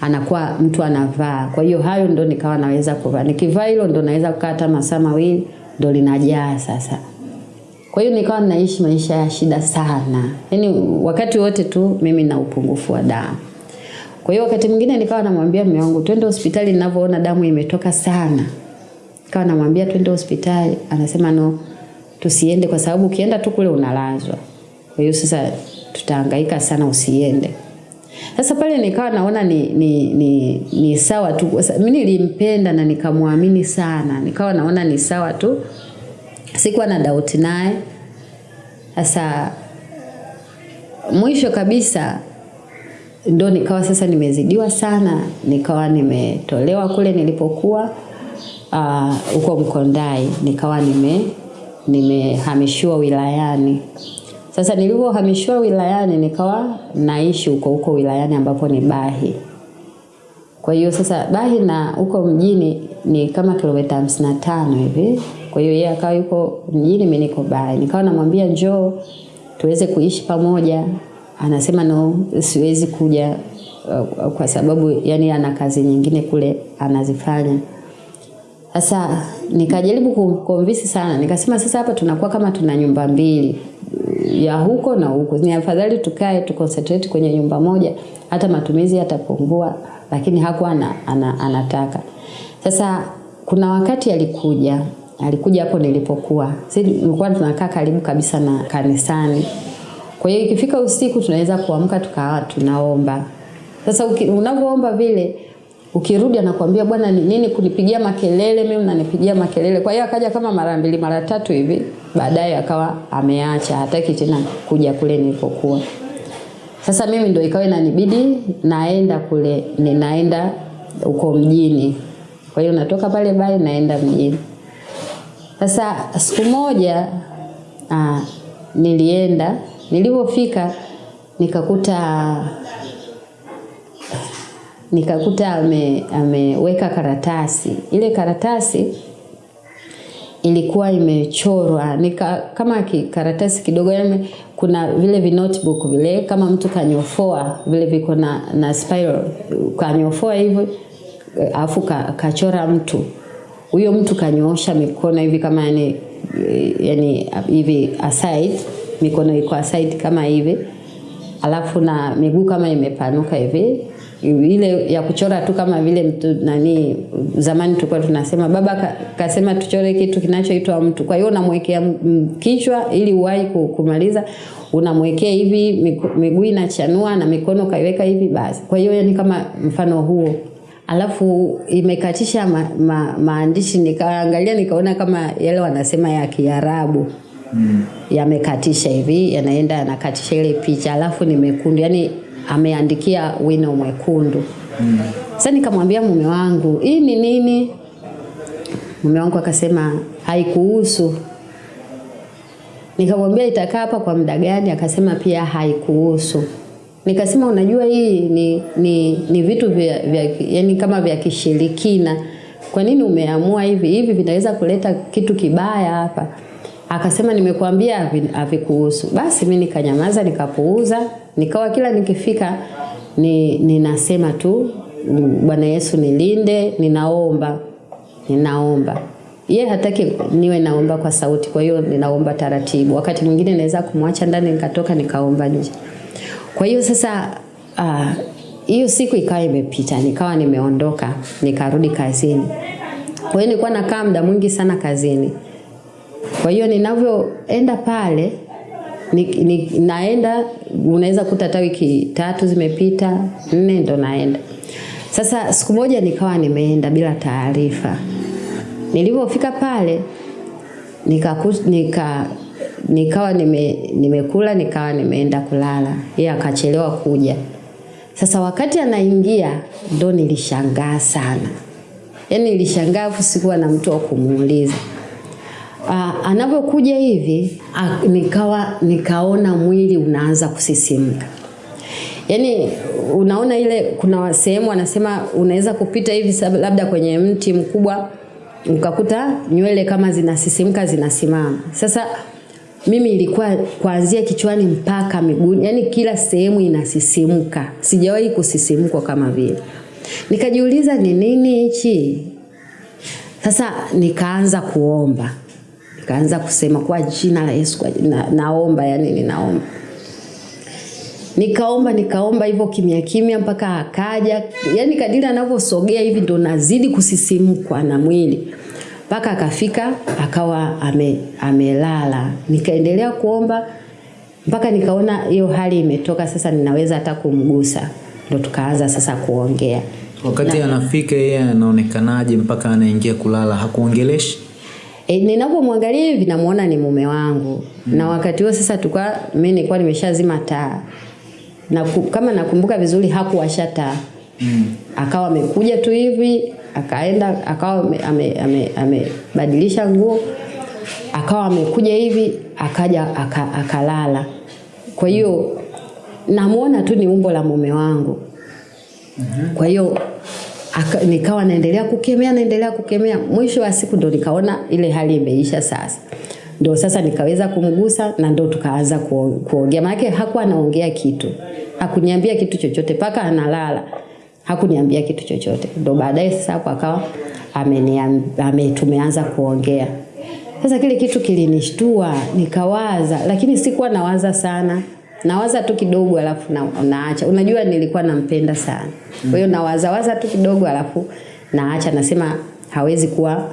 Speaker 1: anakuwa mtu anavaa kwa hiyo hayo ndo nikawa naweza kuvaa nikivaa hilo ndo naweza kukaa hata masaa mawili ndo linajaa sasa kwa hiyo nikawa naishi maisha ya shida sana. Yaani wakati wote tu mimi na upungufu wa damu. Kwa hiyo wakati mwingine nikawa namwambia mume wangu twende hospitali ninavyoona damu imetoka sana. Nikawa namwambia twende hospitali, anasema no, tusiende kwa sababu ukienda tu kule unalazwa. Kwa hiyo sasa tutahangaika sana usiende. Sasa pale nikawa naona ni, ni, ni, ni sawa tu. Mimi nilimpenda na nikamwamini sana. Nikawa naona ni sawa tu sikuwa na doubt naye. Sasa mwisho kabisa ndo nikawa sasa nimezidiwa sana, nikawa nimetolewa kule nilipokuwa huko uh, Mkondai, nikawa nime nimehamishiwa wilayani. Sasa nilivyohamishiwa wilayani nikawa naishi huko huko wilayani ambapo ni Bahi. Kwa hiyo sasa Bahi na huko mjini ni kama kilomita hamsini na tano hivi. Kwa hiyo yeye akawa yuko mjini, mimi niko Bahi. Nikawa namwambia njoo tuweze kuishi pamoja. Anasema no, siwezi kuja uh, kwa sababu yani ana kazi nyingine kule anazifanya. Sasa nikajaribu kumkonvince sana, nikasema sasa hapa tunakuwa kama tuna nyumba mbili ya huko na huko, ni afadhali tukae tu concentrate kwenye nyumba moja, hata matumizi yatapungua, lakini hakuwa ana, ana, anataka. Sasa kuna wakati alikuja alikuja hapo nilipokuwa, sisi nilikuwa tunakaa karibu kabisa na kanisani. Kwa hiyo ikifika usiku tunaweza kuamka tukawa tunaomba. Sasa unavyoomba vile ukirudi anakuambia bwana ni nini kunipigia makelele mimi unanipigia makelele. Kwa hiyo akaja kama mara mbili mara tatu hivi, baadaye akawa ameacha, hataki tena kuja kule nilipokuwa. Sasa mimi ndio ikawa inanibidi naenda kule, ninaenda huko mjini. Kwa hiyo natoka pale bali naenda mjini. Sasa siku moja aa, nilienda, nilipofika nikakuta nikakuta ame, ameweka karatasi. Ile karatasi ilikuwa imechorwa. Nika kama ki, karatasi kidogo yani kuna vile vi notebook vile kama mtu kanyofoa vile viko na, na spiral kanyofoa hivyo afu ka, kachora mtu. Huyo mtu kanyoosha mikono hivi kama yani, yani hivi aside mikono iko aside kama hivi. Alafu na miguu kama imepanuka hivi. Ile ya kuchora tu kama vile mtu nani zamani tulikuwa tunasema baba ka, kasema tuchore kitu kinachoitwa mtu. Kwa hiyo unamwekea kichwa ili uwahi kumaliza unamwekea hivi miguu inachanua na mikono kaiweka hivi basi. Kwa hiyo ni kama mfano huo. Alafu imekatisha ma, ma, maandishi nikaangalia nikaona kama yale wanasema ya Kiarabu mm. yamekatisha hivi yanaenda yanakatisha ile picha alafu ni mekundu yani ameandikia wino mwekundu mm. Sasa nikamwambia mume wangu hii ni nini? Mume wangu akasema haikuhusu. Nikamwambia itakaa hapa kwa muda gani? Akasema pia haikuhusu. Nikasema unajua hii ni, ni, ni vitu vya, vya, yani kama vya kishirikina. Kwa nini umeamua hivi? Hivi vinaweza kuleta kitu kibaya hapa. Akasema nimekuambia havikuhusu. Basi mi nikanyamaza nikapuuza, nikawa kila nikifika ni ninasema tu Bwana Yesu nilinde, ninaomba. Ninaomba. Ye hataki niwe naomba kwa sauti, kwa hiyo ninaomba taratibu. Wakati mwingine naweza kumwacha ndani nikatoka nikaomba nje. Kwa hiyo sasa hiyo uh, siku ikawa imepita, nikawa nimeondoka, nikarudi kazini. Kwa hiyo nilikuwa nakaa muda mwingi sana kazini. Kwa hiyo ninavyoenda pale ni, ni, naenda unaweza kuta hata wiki tatu zimepita, nne ndo naenda. Sasa siku moja nikawa nimeenda bila taarifa. Nilipofika pale nika, nika nikawa nime, nimekula nikawa nimeenda kulala, yeye akachelewa kuja. Sasa wakati anaingia ndo nilishangaa sana, yaani nilishangaa sikuwa na mtu wa kumuuliza. Uh, anavyokuja hivi uh, nikawa nikaona mwili unaanza kusisimka. Yaani unaona ile kuna sehemu wanasema unaweza kupita hivi labda kwenye mti mkubwa ukakuta nywele kama zinasisimka zinasimama. Sasa mimi ilikuwa kuanzia kichwani mpaka miguuni, yani kila sehemu inasisimka. Sijawahi kusisimkwa kama vile. Nikajiuliza ni nini hichi? Sasa nikaanza kuomba. Nikaanza kusema kwa jina la Yesu kwa na, naomba yani ninaomba. Nikaomba nikaomba hivyo kimya kimya mpaka akaja. Yani kadiri anavyosogea hivi ndo nazidi kusisimkwa na mwili mpaka akafika akawa ame, amelala. Nikaendelea kuomba mpaka nikaona hiyo hali imetoka, sasa ninaweza hata kumgusa, ndo tukaanza sasa kuongea.
Speaker 2: Wakati na, anafika yeye anaonekanaje mpaka anaingia kulala? Hakuongeleshi?
Speaker 1: E, ninapomwangalia hivi namuona ni mume wangu mm. na wakati huo sasa tukua mimi nilikuwa nimeshazima taa na kama nakumbuka vizuri hakuwasha taa mm. akawa amekuja tu hivi akaenda akawa amebadilisha ame, ame nguo akawa amekuja hivi akaja aka, akalala. Kwa hiyo namuona tu ni umbo la mume wangu. Kwa hiyo nikawa naendelea kukemea naendelea kukemea, mwisho wa siku ndo nikaona ile hali imeisha sasa. Ndo sasa nikaweza kumgusa na ndo tukaanza kuongea, maana hakuwa anaongea kitu, hakuniambia kitu chochote mpaka analala hakuniambia kitu chochote. Ndo baadaye sasa hapo akawa tumeanza kuongea. Sasa kile kitu kilinishtua, nikawaza, lakini sikuwa nawaza sana nawaza tu kidogo alafu na, naacha. Unajua nilikuwa nampenda sana, kwa hiyo nawaza waza tu kidogo alafu naacha, nasema hawezi kuwa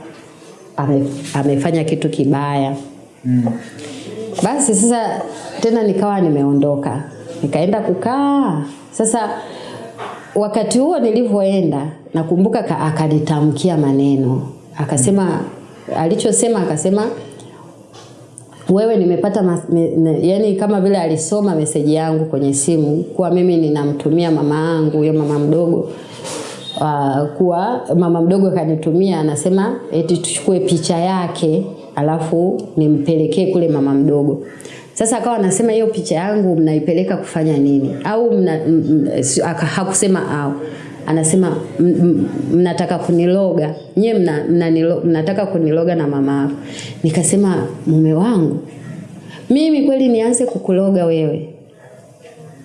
Speaker 1: ame, amefanya kitu kibaya mm. Basi sasa tena nikawa nimeondoka, nikaenda kukaa sasa. Wakati huo nilivyoenda, nakumbuka akanitamkia maneno, akasema alichosema, akasema wewe nimepata me, ne, yani kama vile alisoma meseji yangu kwenye simu kuwa mimi ninamtumia mama yangu huyo mama mdogo uh, kuwa mama mdogo akanitumia anasema eti tuchukue picha yake alafu nimpelekee kule mama mdogo. Sasa akawa anasema hiyo picha yangu mnaipeleka kufanya nini? Au mna, m, m, hakusema au anasema mnataka kuniloga nyie mna, mna, mnataka kuniloga na mama yako. Nikasema mume wangu, mimi kweli nianze kukuloga wewe?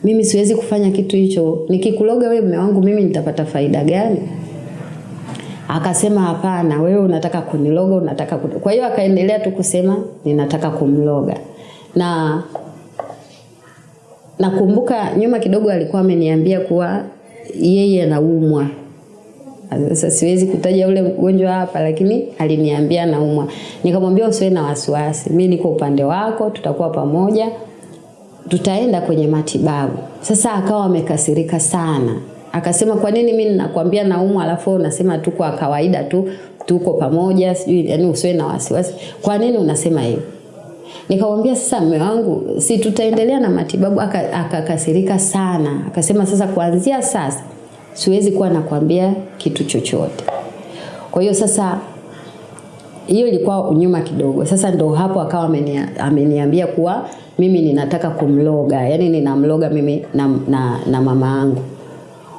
Speaker 1: Mimi siwezi kufanya kitu hicho. Nikikuloga wewe mume wangu, mimi nitapata faida gani? Akasema hapana, wewe unataka kuniloga, unataka kuniloga. Kwa hiyo akaendelea tu kusema ninataka kumloga na nakumbuka nyuma kidogo alikuwa ameniambia kuwa yeye anaumwa. Sasa siwezi kutaja ule mgonjwa hapa, lakini aliniambia anaumwa. Nikamwambia usiwe na wasiwasi, mi niko upande wako, tutakuwa pamoja, tutaenda kwenye matibabu. Sasa akawa amekasirika sana, akasema kwa nini mimi ninakwambia naumwa, alafu unasema tu kwa kawaida tu tuko pamoja, sijui yani usiwe na wasiwasi. Kwa nini unasema hivyo? Nikamwambia sasa, mume wangu, si tutaendelea na matibabu? Akakasirika aka sana, akasema sasa, kuanzia sasa siwezi kuwa nakwambia kitu chochote. Kwa hiyo sasa, hiyo ilikuwa unyuma kidogo. Sasa ndo hapo akawa amenia, ameniambia kuwa mimi ninataka kumloga, yani ninamloga mimi na, na, na mama yangu.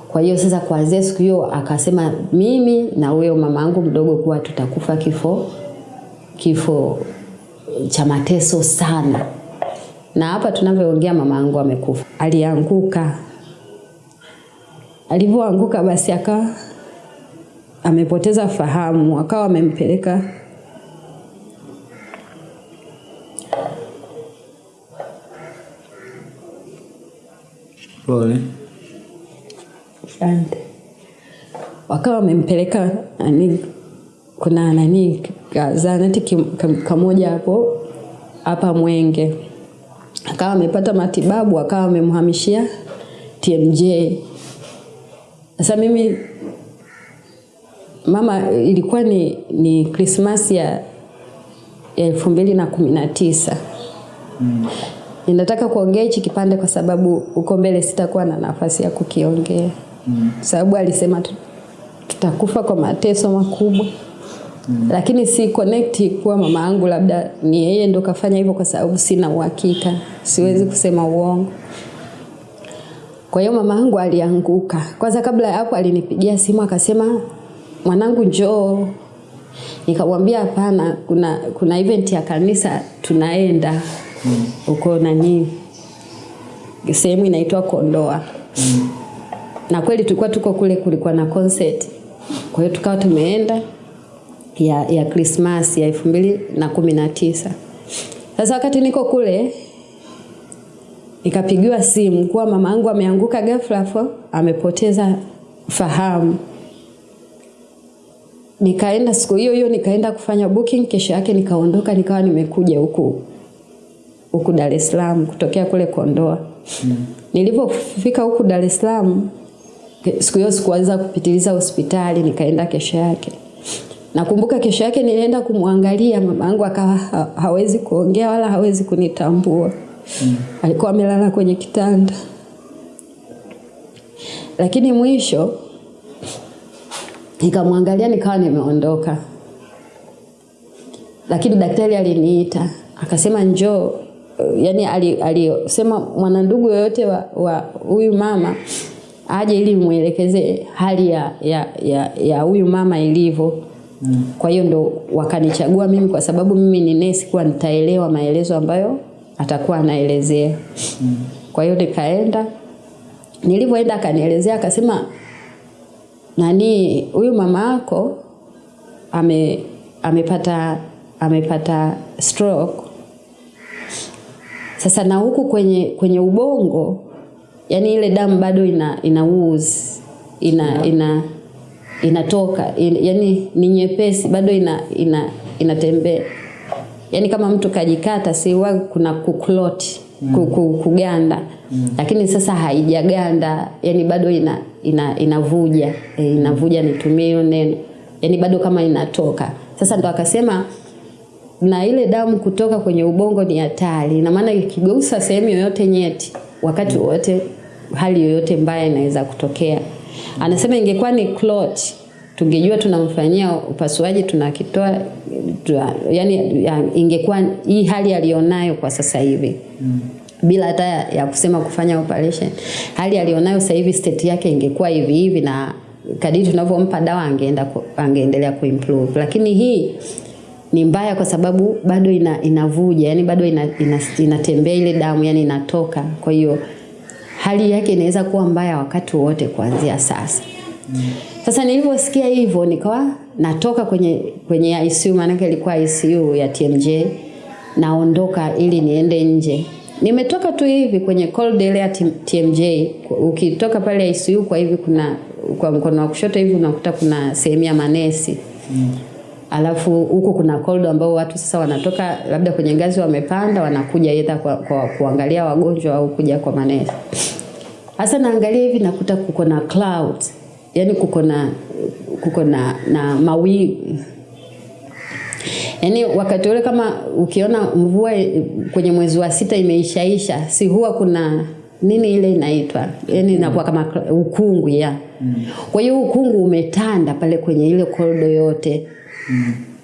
Speaker 1: Kwa hiyo sasa, kuanzia siku hiyo akasema mimi na huyo mama yangu mdogo kuwa tutakufa kifo kifo cha mateso sana. Na hapa tunavyoongea mama yangu amekufa, alianguka. Alivyoanguka basi akawa amepoteza fahamu, akawa amempeleka
Speaker 2: pole,
Speaker 1: asante, wakawa wamempeleka nani kuna nani zahanati kamoja hapo hapa Mwenge, akawa amepata matibabu, akawa amemhamishia TMJ. Sasa mimi mama, ilikuwa ni, ni Krismasi ya elfu mbili na kumi na tisa. Mm. Ninataka kuongea hichi kipande kwa sababu huko mbele sitakuwa na nafasi ya kukiongea. Mm. Sababu alisema tutakufa kwa mateso makubwa. Mm. Lakini si connect kuwa mama yangu labda ni yeye ndo kafanya hivyo, kwa sababu sina uhakika, siwezi mm. kusema uongo. Kwa hiyo mama yangu alianguka. Kwanza kabla ya hapo alinipigia simu akasema, mwanangu njoo. Nikamwambia hapana, kuna kuna event ya kanisa tunaenda huko mm. nani sehemu inaitwa Kondoa mm. na kweli tulikuwa tuko kule, kulikuwa na concert, kwa hiyo tukawa tumeenda ya, ya Christmas ya elfu mbili na kumi na tisa. Sasa wakati niko kule nikapigiwa simu kuwa mama yangu ameanguka ghafla hapo amepoteza fahamu. Nikaenda siku hiyo hiyo nikaenda kufanya booking, kesho yake nikaondoka nikawa nimekuja huku huku Dar es Salaam kutokea kule Kondoa. Mm. Nilipofika huku Dar es Salaam siku hiyo sikuweza kupitiliza hospitali, nikaenda kesho yake. Nakumbuka kesho yake nilienda kumwangalia mama yangu akawa ha hawezi kuongea wala hawezi kunitambua. Mm. Alikuwa amelala kwenye kitanda. Lakini mwisho nikamwangalia nikawa nimeondoka. Lakini daktari aliniita, akasema njoo. yani alisema ali, mwanandugu yoyote wa huyu mama aje ili muelekeze hali ya ya ya, ya huyu mama ilivyo. Kwa hiyo ndo wakanichagua mimi kwa sababu mimi ni nesi, kuwa nitaelewa maelezo ambayo atakuwa anaelezea. Mm. Kwa hiyo nikaenda, nilivyoenda akanielezea akasema, nani huyu mama yako ame amepata amepata stroke sasa na huku kwenye kwenye ubongo yani ile damu bado ina ina ooze, ina ina inatoka in, yani ni nyepesi bado ina ina inatembea. Yani kama mtu kajikata si huwa kuna kuklot mm. kuganda. Mm. lakini sasa haijaganda yani bado ina ina inavuja e, inavuja nitumie hiyo neno. Yani bado kama inatoka. Sasa ndo akasema na ile damu kutoka kwenye ubongo ni hatari. Na maana ikigusa sehemu yoyote nyeti wakati wowote hali yoyote mbaya inaweza kutokea anasema ingekuwa ni clot tungejua tunamfanyia upasuaji tunakitoa tuna, yani ya, ingekuwa hii hali alionayo kwa sasa hivi. Mm. bila hata ya kusema kufanya operation hali aliyonayo sasa hivi state yake ingekuwa hivi hivi na kadiri tunavyompa dawa angeenda angeendelea kuimprove. Lakini hii ni mbaya kwa sababu bado ina, inavuja yani bado ina, ina, inatembea ile damu yani inatoka. Kwa hiyo hali yake inaweza kuwa mbaya wakati wote kuanzia sasa. Sasa nilivyosikia hivyo nikawa natoka kwenye kwenye ICU maanake ilikuwa ICU ya TMJ naondoka ili niende nje. Nimetoka tu hivi kwenye corridor ya TMJ. Ukitoka pale ICU kwa hivi kuna kwa mkono wa kushoto hivi unakuta kuna sehemu ya manesi. Mm. Alafu huko kuna koldo ambao watu sasa wanatoka labda kwenye ngazi wamepanda wanakuja either kwa, kwa kuangalia wagonjwa au kuja kwa manesi. Sasa naangalia hivi nakuta kuko na cloud yani kuko na kuko na, na mawingu yaani wakati ule kama ukiona mvua kwenye mwezi wa sita imeishaisha si huwa kuna nini ile inaitwa yani inakuwa kama ukungu ya mm. kwa hiyo ukungu umetanda pale kwenye ile korido yote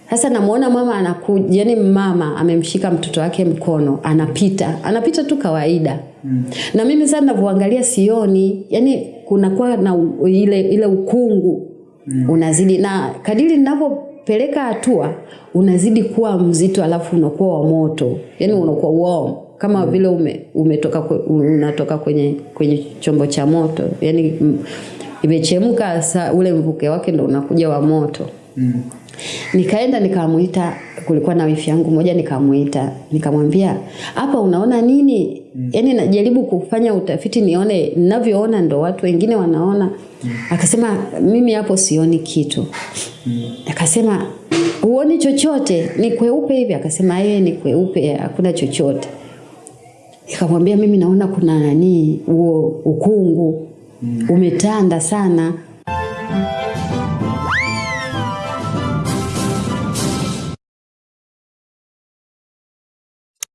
Speaker 1: sasa namuona mama anakuja yani mama amemshika mtoto wake mkono anapita anapita tu kawaida mm. na mimi sasa ninavyoangalia sioni yani kunakuwa na ile ile ukungu mm. unazidi na kadiri ninavyopeleka hatua unazidi kuwa mzito alafu unakuwa wa moto yani unakuwa warm kama mm. vile ume, umetoka unatoka kwenye kwenye chombo cha moto yani imechemka ule mvuke wake ndo unakuja wa moto mm. Nikaenda nikamuita kulikuwa na wifi yangu moja nikamuita nikamwambia hapa unaona nini? Mm. yani najaribu kufanya utafiti nione ninavyoona ndo watu wengine wanaona. Mm. akasema mimi hapo sioni kitu. Mm. akasema huoni chochote? Ni kweupe hivi? Akasema yeye ni kweupe hakuna chochote. Nikamwambia mimi naona kuna nani huo ukungu umetanda sana